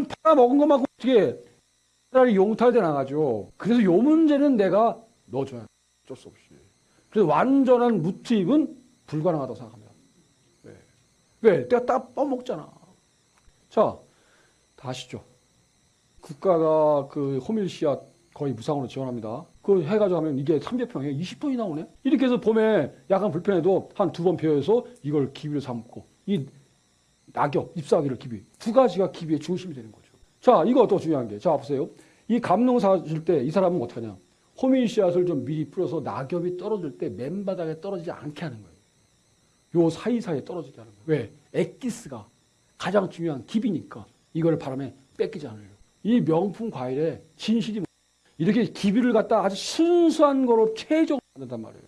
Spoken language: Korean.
그럼 팔아먹은 것만큼 어떻게 차라리 용탈돼 나가죠. 그래서 요 문제는 내가 넣어줘야 돼. 어쩔 수 없이. 그래서 완전한 무투입은 불가능하다고 생각합니다. 왜? 왜? 내가 딱 떠먹잖아. 자, 다시죠. 국가가 그 호밀씨앗 거의 무상으로 지원합니다. 그 해가지고 하면 이게 300평에 20톤이 나오네? 이렇게 해서 봄에 약간 불편해도 한 두번 피워서 이걸 기비로 삼고 이 낙엽, 잎사귀를 기비. 두 가지가 기비의 중심이 되는 거죠. 자, 이거 또 중요한 게. 자, 보세요. 이 감농사 줄 때 이 사람은 어떻게 하냐. 호밀 씨앗을 좀 미리 뿌려서 낙엽이 떨어질 때 맨바닥에 떨어지지 않게 하는 거예요. 요 사이사이에 떨어지게 하는 거예요. 왜? 엑기스가 가장 중요한 기비니까 이걸 바람에 뺏기지 않으려고. 이 명품 과일에 진실이 뭐- 이렇게 기비를 갖다 아주 순수한 거로 최적으로 만든단 말이에요.